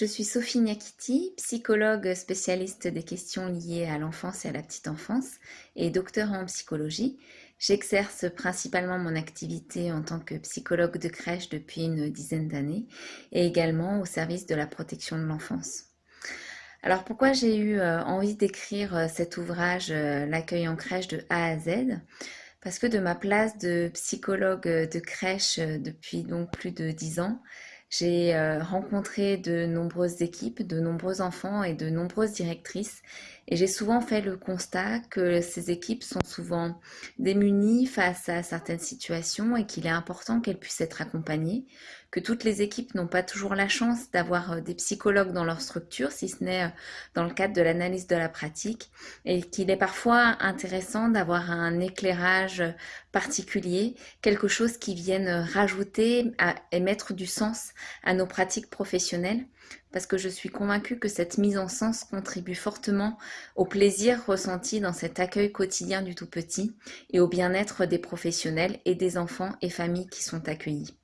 Je suis Sophie Niakiti, psychologue spécialiste des questions liées à l'enfance et à la petite enfance et docteur en psychologie. J'exerce principalement mon activité en tant que psychologue de crèche depuis une dizaine d'années et également au service de la protection de l'enfance. Alors pourquoi j'ai eu euh, envie d'écrire euh, cet ouvrage euh, L'accueil en crèche de A à Z? Parce que de ma place de psychologue de crèche depuis donc plus de dix ans, j'ai euh, rencontré de nombreuses équipes, de nombreux enfants et de nombreuses directrices et j'ai souvent fait le constat que ces équipes sont souvent démunies face à certaines situations et qu'il est important qu'elles puissent être accompagnées, que toutes les équipes n'ont pas toujours la chance d'avoir euh, des psychologues dans leur structure, si ce n'est euh, dans le cadre de l'analyse de la pratique, et qu'il est parfois intéressant d'avoir un éclairage particulier, quelque chose qui vienne rajouter et mettre du sens à nos pratiques professionnelles parce que je suis convaincue que cette mise en sens contribue fortement au plaisir ressenti dans cet accueil quotidien du tout petit et au bien-être des professionnels et des enfants et familles qui sont accueillis.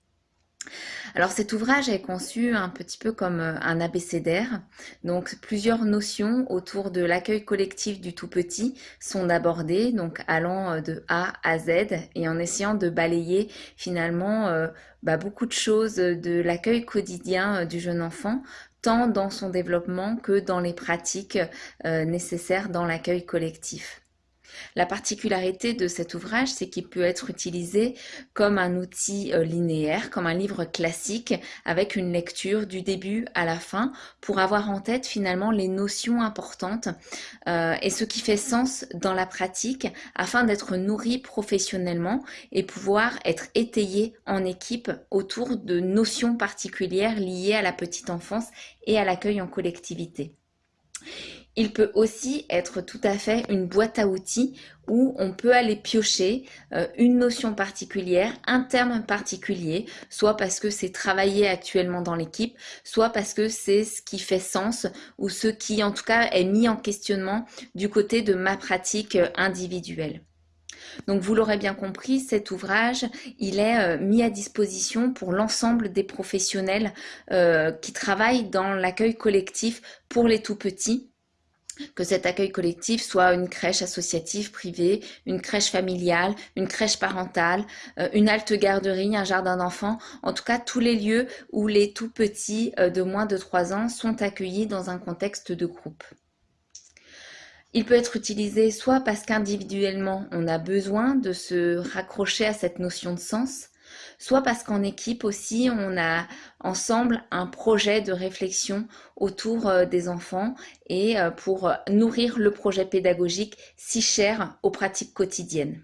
Alors cet ouvrage est conçu un petit peu comme euh, un abécédaire, donc plusieurs notions autour de l'accueil collectif du tout petit sont abordées, donc allant euh, de A à Z et en essayant de balayer finalement euh, bah, beaucoup de choses de l'accueil quotidien du jeune enfant, tant dans son développement que dans les pratiques nécessaires dans l'accueil collectif. La particularité de cet ouvrage, c'est qu'il peut être utilisé comme un outil euh, linéaire, comme un livre classique, avec une lecture du début à la fin, pour avoir en tête finalement les notions importantes euh, et ce qui fait sens dans la pratique, afin d'être nourri professionnellement et pouvoir être étayé en équipe autour de notions particulières liées à la petite enfance et à l'accueil en collectivité. Il peut aussi être tout à fait une boîte à outils où on peut aller piocher euh, une notion particulière, un terme particulier, soit parce que c'est travaillé actuellement dans l'équipe, soit parce que c'est ce qui fait sens ou ce qui en tout cas est mis en questionnement du côté de ma pratique euh, individuelle. Donc vous l'aurez bien compris, cet ouvrage, il est euh, mis à disposition pour l'ensemble des professionnels qui travaillent dans l'accueil collectif pour les tout-petits que cet accueil collectif soit une crèche associative privée, une crèche familiale, une crèche parentale, euh, une halte garderie, un jardin d'enfants, en tout cas tous les lieux où les tout petits euh, de moins de 3 ans sont accueillis dans un contexte de groupe. Il peut être utilisé soit parce qu'individuellement on a besoin de se raccrocher à cette notion de sens, soit parce qu'en équipe aussi, on a ensemble un projet de réflexion autour euh, des enfants et euh, pour nourrir le projet pédagogique si cher aux pratiques quotidiennes.